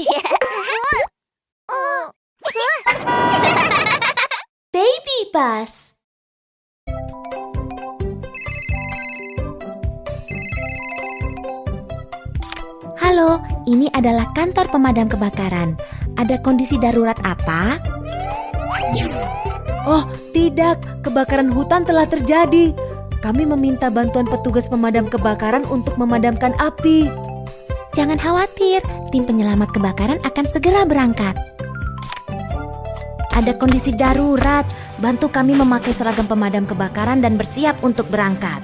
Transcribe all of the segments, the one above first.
Baby bus. Halo, ini adalah kantor pemadam kebakaran. Ada kondisi darurat apa? Oh, tidak. Kebakaran hutan telah terjadi. Kami meminta bantuan petugas pemadam kebakaran untuk memadamkan api. Jangan khawatir, tim penyelamat kebakaran akan segera berangkat. Ada kondisi darurat. Bantu kami memakai seragam pemadam kebakaran dan bersiap untuk berangkat.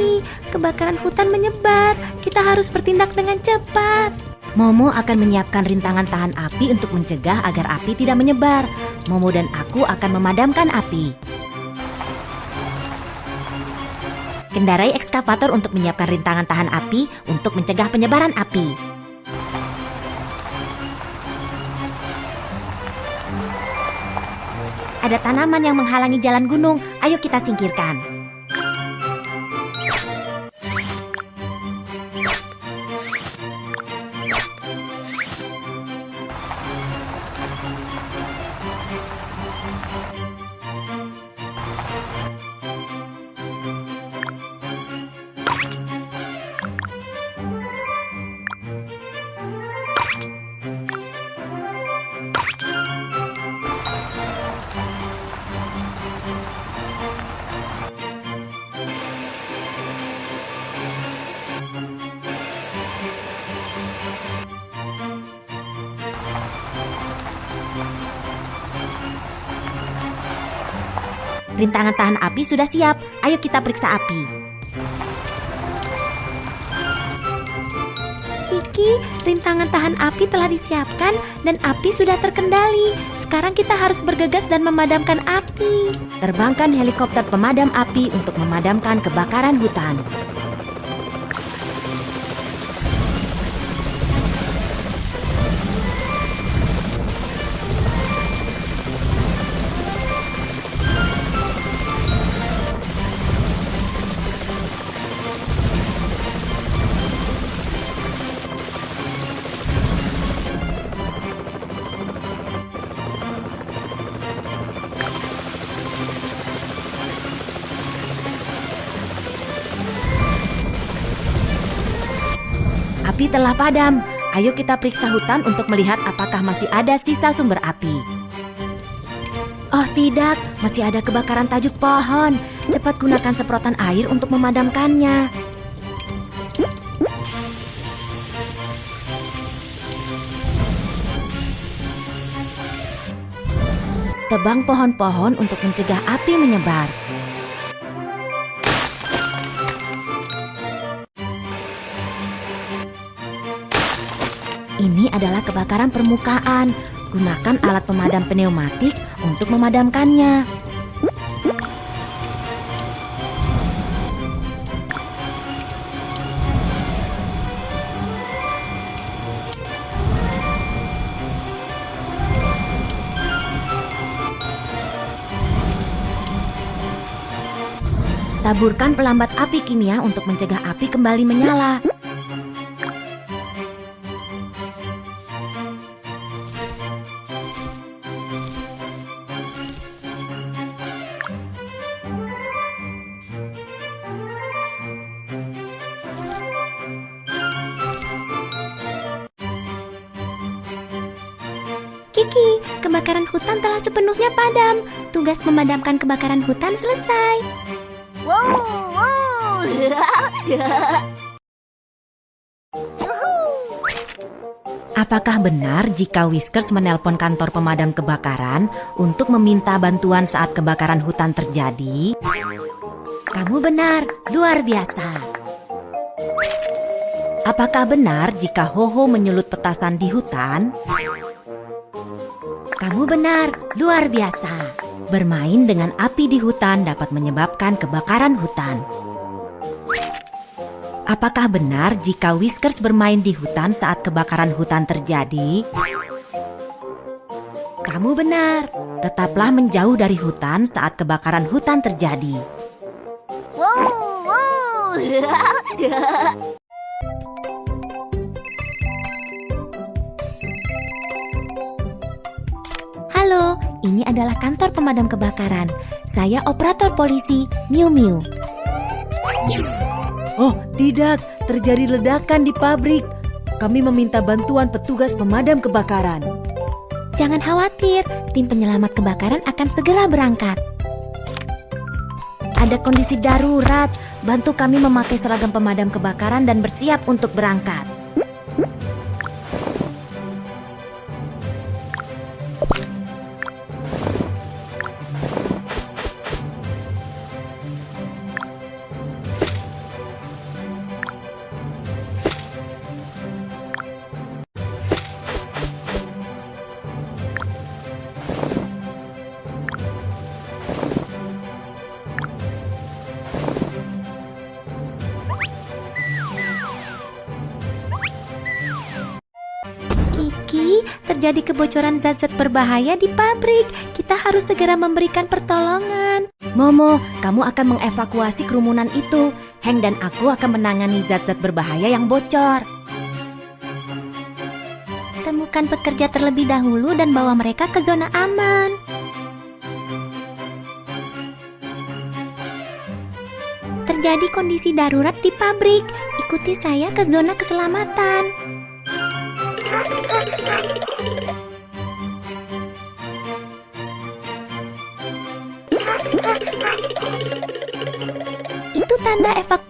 Kiki, kebakaran hutan menyebar. Kita harus bertindak dengan cepat. Momo akan menyiapkan rintangan tahan api untuk mencegah agar api tidak menyebar. Momo dan aku akan memadamkan api. Kendarai ekskavator untuk menyiapkan rintangan tahan api untuk mencegah penyebaran api. Ada tanaman yang menghalangi jalan gunung. Ayo kita singkirkan. Rintangan tahan api sudah siap. Ayo kita periksa api. Kiki, rintangan tahan api telah disiapkan dan api sudah terkendali. Sekarang kita harus bergegas dan memadamkan api. Terbangkan helikopter pemadam api untuk memadamkan kebakaran hutan. Api telah padam. Ayo kita periksa hutan untuk melihat apakah masih ada sisa sumber api. Oh tidak, masih ada kebakaran tajuk pohon. Cepat gunakan semprotan air untuk memadamkannya. Tebang pohon-pohon untuk mencegah api menyebar. Ini adalah kebakaran permukaan. Gunakan alat pemadam pneumatik untuk memadamkannya. Taburkan pelambat api kimia untuk mencegah api kembali menyala. Kiki, kebakaran hutan telah sepenuhnya padam. Tugas memadamkan kebakaran hutan selesai. Wow, wow. Apakah benar jika Whiskers menelpon kantor pemadam kebakaran untuk meminta bantuan saat kebakaran hutan terjadi? Kamu benar, luar biasa. Apakah benar jika Hoho menyulut petasan di hutan? Kamu benar, luar biasa. Bermain dengan api di hutan dapat menyebabkan kebakaran hutan. Apakah benar jika Whiskers bermain di hutan saat kebakaran hutan terjadi? Kamu benar. Tetaplah menjauh dari hutan saat kebakaran hutan terjadi. Wow, wow. ini adalah kantor pemadam kebakaran. Saya operator polisi, Miu Miu. Oh, tidak, terjadi ledakan di pabrik. Kami meminta bantuan petugas pemadam kebakaran. Jangan khawatir, tim penyelamat kebakaran akan segera berangkat. Ada kondisi darurat, bantu kami memakai seragam pemadam kebakaran dan bersiap untuk berangkat. Terjadi kebocoran zat-zat berbahaya di pabrik. Kita harus segera memberikan pertolongan. Momo, kamu akan mengevakuasi kerumunan itu. Heng dan aku akan menangani zat-zat berbahaya yang bocor. Temukan pekerja terlebih dahulu dan bawa mereka ke zona aman. Terjadi kondisi darurat di pabrik. Ikuti saya ke zona keselamatan. Itu tanda evak.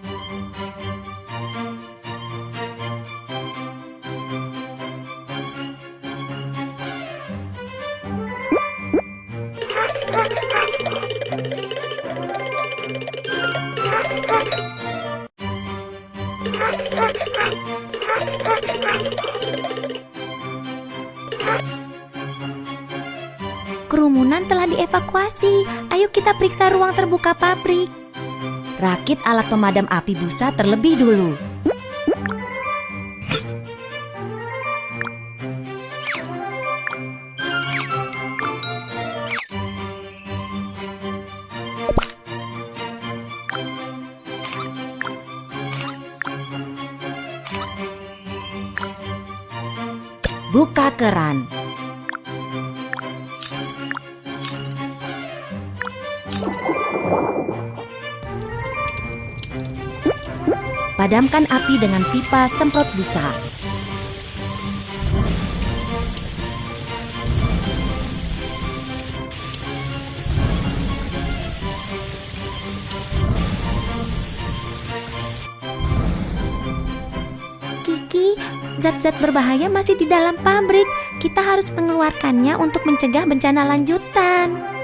Dievakuasi. Ayo kita periksa ruang terbuka pabrik. Rakit alat pemadam api busa terlebih dulu. Buka keran. Padamkan api dengan pipa semprot busa. Kiki, zat-zat berbahaya masih di dalam pabrik. Kita harus mengeluarkannya untuk mencegah bencana lanjutan.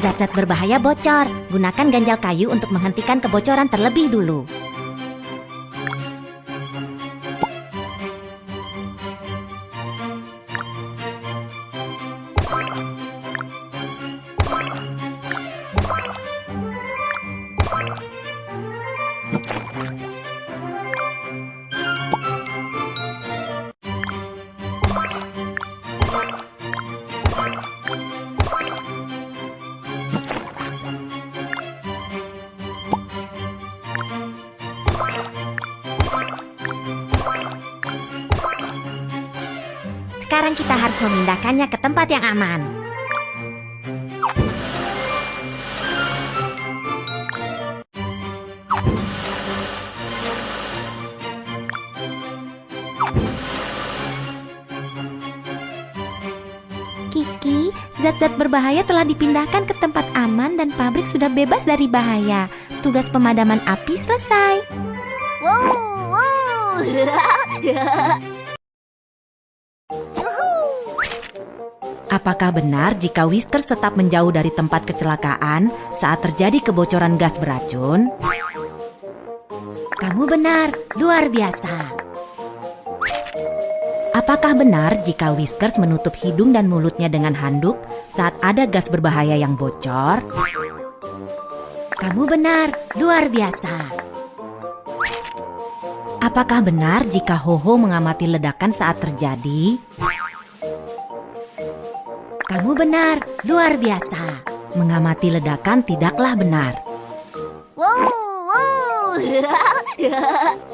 Zat-zat berbahaya bocor. Gunakan ganjal kayu untuk menghentikan kebocoran terlebih dulu. Sekarang kita harus memindahkannya ke tempat yang aman. Kiki, zat-zat berbahaya telah dipindahkan ke tempat aman dan pabrik sudah bebas dari bahaya. Tugas pemadaman api selesai. Wow, wow. Apakah benar jika Whiskers tetap menjauh dari tempat kecelakaan saat terjadi kebocoran gas beracun? Kamu benar, luar biasa. Apakah benar jika Whiskers menutup hidung dan mulutnya dengan handuk saat ada gas berbahaya yang bocor? Kamu benar, luar biasa. Apakah benar jika Hoho mengamati ledakan saat terjadi? Kamu benar, luar biasa. Mengamati ledakan tidaklah benar. Wow, wow.